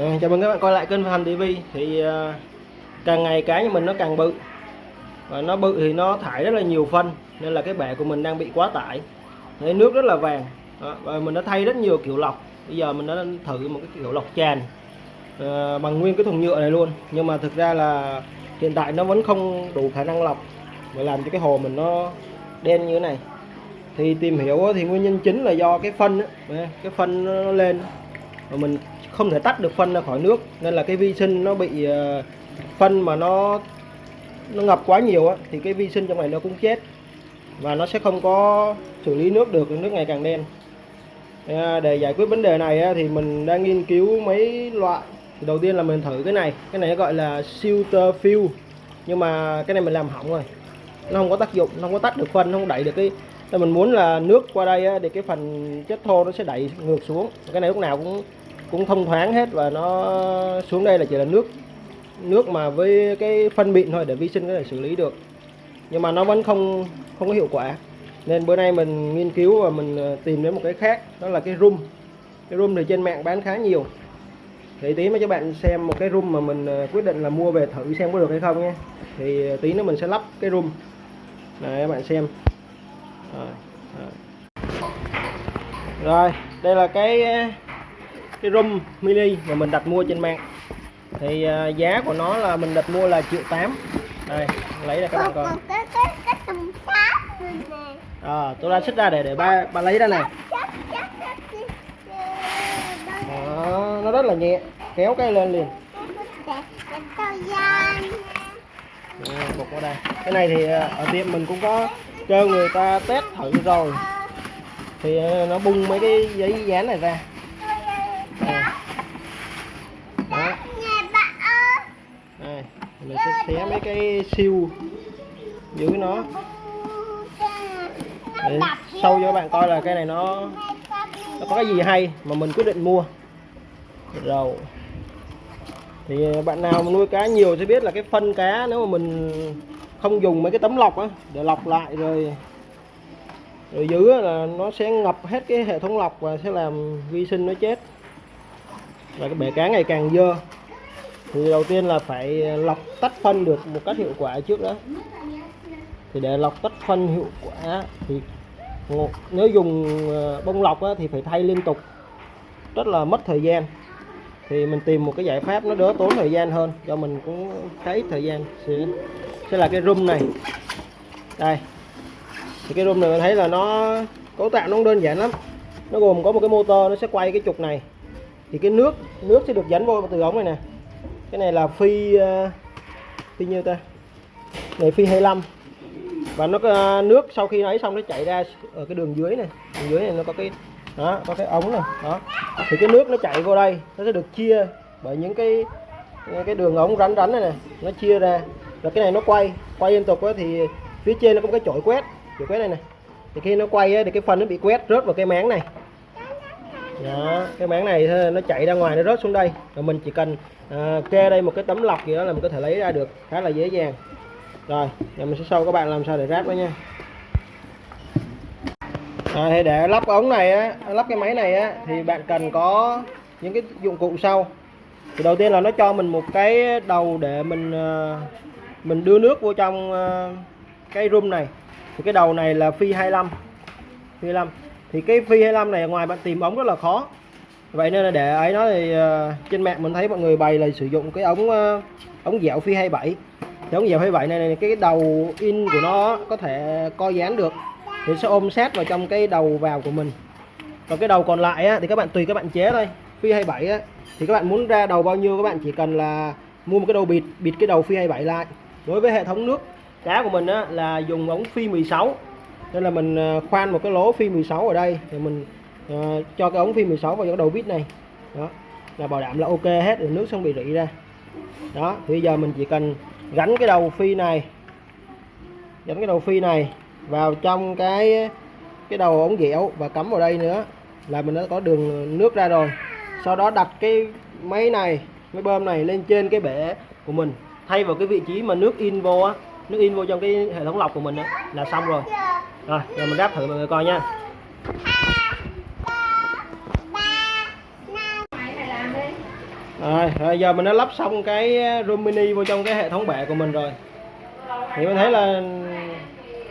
À, chào mừng các bạn quay lại kênh Phạm TV thì à, càng ngày cái như mình nó càng bự. Và nó bự thì nó thải rất là nhiều phân nên là cái bể của mình đang bị quá tải. Thế nước rất là vàng. Và mình đã thay rất nhiều kiểu lọc. Bây giờ mình đã thử một cái kiểu lọc tràn à, bằng nguyên cái thùng nhựa này luôn. Nhưng mà thực ra là hiện tại nó vẫn không đủ khả năng lọc và làm cho cái hồ mình nó đen như thế này. Thì tìm hiểu thì nguyên nhân chính là do cái phân á, cái phân nó lên mà mình không thể tách được phân ra khỏi nước, nên là cái vi sinh nó bị ờ, phân mà nó nó ngập quá nhiều á, thì cái vi sinh trong này nó cũng chết. Và nó sẽ không có xử lý nước được, nước ngày càng đen. Ờ, để giải quyết vấn đề này thì mình đang nghiên cứu mấy loại. Thì đầu tiên là mình thử cái này. Cái này gọi là filter fill nhưng mà cái này mình làm hỏng rồi. Nó không có tác dụng, nó không có tách được phân, nó không đẩy được cái nên mình muốn là nước qua đây thì cái phần chất thô nó sẽ đẩy ngược xuống. Cái này lúc nào cũng cũng thông thoáng hết và nó xuống đây là chỉ là nước nước mà với cái phân mịn thôi để vi sinh có thể xử lý được. Nhưng mà nó vẫn không không có hiệu quả. Nên bữa nay mình nghiên cứu và mình ờ, tìm đến một cái khác đó là cái room cái room thì trên mạng bán khá nhiều. Thì tí mà cho bạn xem một cái room mà mình ờ, quyết định là mua về thử xem có được hay không nhé. Thì ờ, tí nữa mình sẽ lắp cái room này các bạn xem. Rồi, rồi. rồi đây là cái cái rum mini mà mình đặt mua trên mạng. Thì uh, giá của nó là mình đặt mua là triệu tám. Đây lấy ra các bạn coi. À, tôi ra xích ra để để ba ba lấy ra này đó, nó rất là nhẹ. Kéo cái lên liền. Một bục vào đây. Cái này thì à, ở tiệm mình cũng có cho người ta test thử rồi. Thì à, nó bung mấy cái giấy dán này ra đó. Đây, mình sẽ xé mấy cái siêu dưới nó. Để sâu cho các bạn coi là cái này nó nó có cái gì hay mà mình quyết định mua. Rồi. Thì bạn nào mà nuôi cá nhiều sẽ biết là cái phân cá nếu mà mình không dùng mấy cái tấm lọc á, để lọc lại rồi rồi giữ là nó sẽ ngập hết cái hệ thống lọc và sẽ làm vi sinh nó chết và cái bể cá ngày càng dơ. Thì đầu tiên là phải lọc tách phân được một cách hiệu quả trước đó thì để lọc tách phân hiệu quả thì nếu dùng ờ, bông lọc á, thì phải thay liên tục. Rất là mất thời gian. Thì mình tìm một cái giải pháp nó đỡ tốn thời gian hơn do mình cũng khá ít thời gian sẽ, sẽ là cái room này. Đây. Thì cái room này mình thấy là nó cấu tạo nó đơn giản lắm. Nó gồm có một cái motor nó sẽ quay cái trục này thì cái nước nước sẽ được dẫn vô từ ống này nè. Cái này là phi ờ, phi nhiêu ta? Này, phi 25 và nó có nước sau khi lấy xong nó chảy ra ở cái đường dưới này. Đường dưới này nó có cái, đó, có cái ống này, đó. Thì cái nước nó chảy vô đây, nó sẽ được chia bởi những cái cái đường ống rắn rắn này nè, nó chia ra. Rồi cái này nó quay quay liên tục thì phía trên nó có cái chổi quét chổi quét này này thì khi nó quay thì cái phần nó bị quét rớt vào cái máng này đó, cái máng này nó chạy ra ngoài nó rớt xuống đây. Rồi mình chỉ cần à, kê đây một cái tấm lọc gì đó là mình có thể lấy ra được khá là dễ dàng. Rồi giờ mình sẽ show các bạn làm sao để ráp đó nha. À, thì để lắp ống này á lắp cái máy này á thì bạn cần có những cái dụng cụ sau. Thì đầu tiên là nó cho mình một cái đầu để mình à, mình đưa nước vô trong à, cái room này. Thì cái đầu này là phi 25 phi 25 thì cái phi 25 này ngoài bạn tìm ống rất là khó. Vậy nên là để ấy nó thì ờ, trên mạng mình thấy mọi người bày là sử dụng cái ống ờ, ống dẻo phi 27 thì ống dẻo 27 này, này cái đầu in của nó có thể co dán được. Thì sẽ ôm sát vào trong cái đầu vào của mình. Còn cái đầu còn lại á, thì các bạn tùy các bạn chế thôi. Phi 27 á, thì các bạn muốn ra đầu bao nhiêu các bạn chỉ cần là mua một cái đầu bịt bịt cái đầu phi 27 lại. Đối với hệ thống nước cá của mình á, là dùng ống phi 16 nên là mình à, khoan một cái lỗ phi 16 ở đây thì mình uh, cho cái ống phi 16 vào cái đầu vít này. Đó là bảo đảm là ok hết rồi nước không bị rỉ ra. Đó thì bây giờ mình chỉ cần gắn cái đầu phi này gắn cái đầu phi này vào trong cái cái đầu ống dẻo và cắm vào đây nữa là mình đã có đường nước ra rồi. Sau đó đặt cái máy này cái bơm này lên trên cái bể của mình. Thay vào cái vị trí mà nước in vô á nước in vô trong cái hệ thống lọc của mình á là xong rồi rồi giờ mình ráp thử mọi người coi nha. Rồi, rồi giờ mình đã lắp xong cái ờ, room mini vô trong cái hệ thống bệ của mình rồi. Thì mình thấy là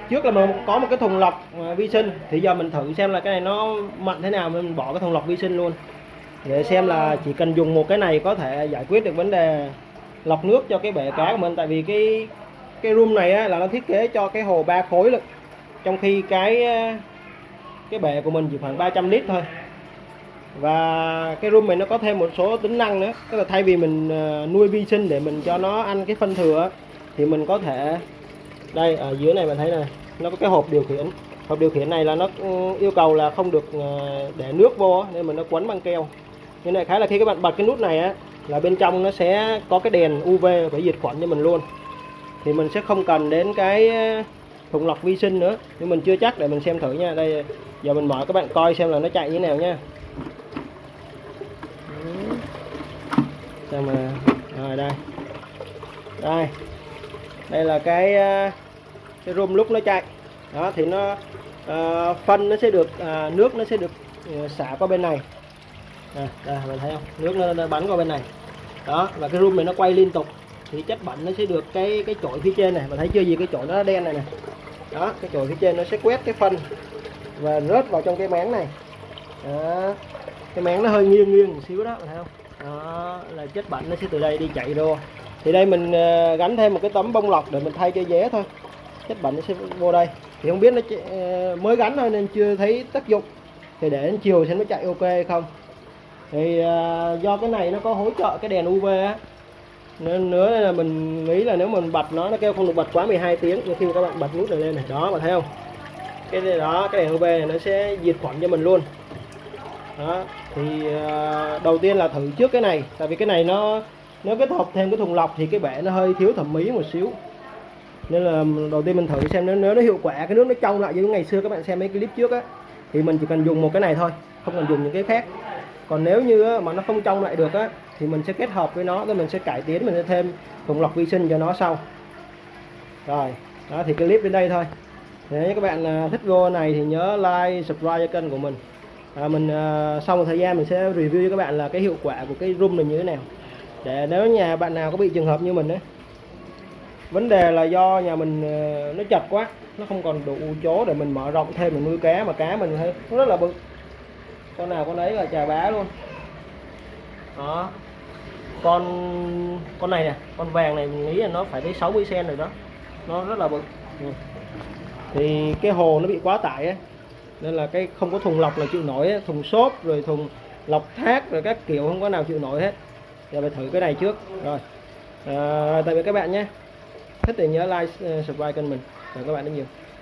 trước là mình có một cái thùng lọc ờ, vi sinh. Thì giờ mình thử xem là cái này nó mạnh thế nào mình bỏ cái thùng lọc vi sinh luôn. Để xem là chỉ cần dùng một cái này có thể giải quyết được vấn đề lọc nước cho cái bể cá của mình. Tại vì cái cái room này á, là nó thiết kế cho cái hồ ba khối lực trong khi cái ờ, cái bể của mình chỉ khoảng 300 lít thôi. Và cái room này nó có thêm một số tính năng nữa. Tức là thay vì mình ờ, nuôi vi sinh để mình cho nó ăn cái phân thừa thì mình có thể, đây, ở dưới này bạn thấy này, nó có cái hộp điều khiển. Hộp điều khiển này là nó ừ, yêu cầu là không được ờ, để nước vô nên mình nó quấn băng keo. Như này khá là khi các bạn bật cái nút này á, là bên trong nó sẽ có cái đèn UV để diệt khuẩn cho mình luôn. Thì mình sẽ không cần đến cái thùng lọc vi sinh nữa. Nhưng mình chưa chắc để mình xem thử nha. Đây giờ mình mở các bạn coi xem là nó chạy như thế nào nha. Xem mà. Rồi đây. Đây. Đây là cái ờ, cái room lúc nó chạy. Đó thì nó ờ, phân nó sẽ được à, nước nó sẽ được ờ, xả qua bên này. À, đây mình thấy không? Nước nó, nó bắn qua bên này. Đó và cái room này nó quay liên tục. Thì chất bẩn nó sẽ được cái cái chổi phía trên này. Mình thấy chưa gì cái chổi nó đen này nè đó, cái chổi phía trên nó sẽ quét cái phân và rớt vào trong cái máng này. Đó. cái máng nó hơi nghiêng nghiêng một xíu đó phải thấy không? Đó, là chất bệnh nó sẽ từ đây đi chạy vô. Thì đây mình ờ, gắn thêm một cái tấm bông lọc để mình thay cho vé thôi. Chất bệnh nó sẽ vô đây. Thì không biết nó ờ, mới gắn thôi nên chưa thấy tác dụng. Thì để đến chiều xem nó chạy ok hay không? Thì ờ, do cái này nó có hỗ trợ cái đèn UV á nên nữa là mình nghĩ là nếu mình bật nó nó kêu không được bật quá 12 tiếng nhưng khi mà các bạn bật nút này lên này đó bạn thấy không? Cái này đó cái đèn UV này nó sẽ diệt khuẩn cho mình luôn. Đó thì uh, đầu tiên là thử trước cái này tại vì cái này nó nếu kết hợp thêm cái thùng lọc thì cái bể nó hơi thiếu thẩm mỹ một xíu. Nên là đầu tiên mình thử xem nếu, nếu nó hiệu quả cái nước nó trong lại như ngày xưa các bạn xem mấy clip trước á thì mình chỉ cần dùng một cái này thôi không cần dùng những cái khác. Còn nếu như mà nó không trong lại được á thì mình sẽ kết hợp với nó rồi mình sẽ cải tiến mình sẽ thêm thùng lọc vi sinh cho nó sau. Rồi đó thì clip đến đây thôi. Nếu các bạn à, thích video này thì nhớ like subscribe cho kênh của mình. À, mình à, sau một thời gian mình sẽ review cho các bạn là cái hiệu quả của cái room này như thế nào. Để nếu nhà bạn nào có bị trường hợp như mình đấy vấn đề là do nhà mình à, nó chật quá nó không còn đủ chỗ để mình mở rộng thêm mình nuôi cá mà cá mình thấy nó rất là bự. Con nào con ấy là chà bá luôn. Đó con con này nè con vàng này mình nghĩ là nó phải tới 60 cm rồi đó nó rất là bự ừ. thì cái hồ nó bị quá tải ấy. nên là cái không có thùng lọc là chịu nổi ấy. thùng xốp rồi thùng lọc thác rồi các kiểu không có nào chịu nổi hết giờ phải thử cái này trước rồi à, tạm biệt các bạn nhé thích thì nhớ like uh, subscribe kênh mình cảm ơn các bạn rất nhiều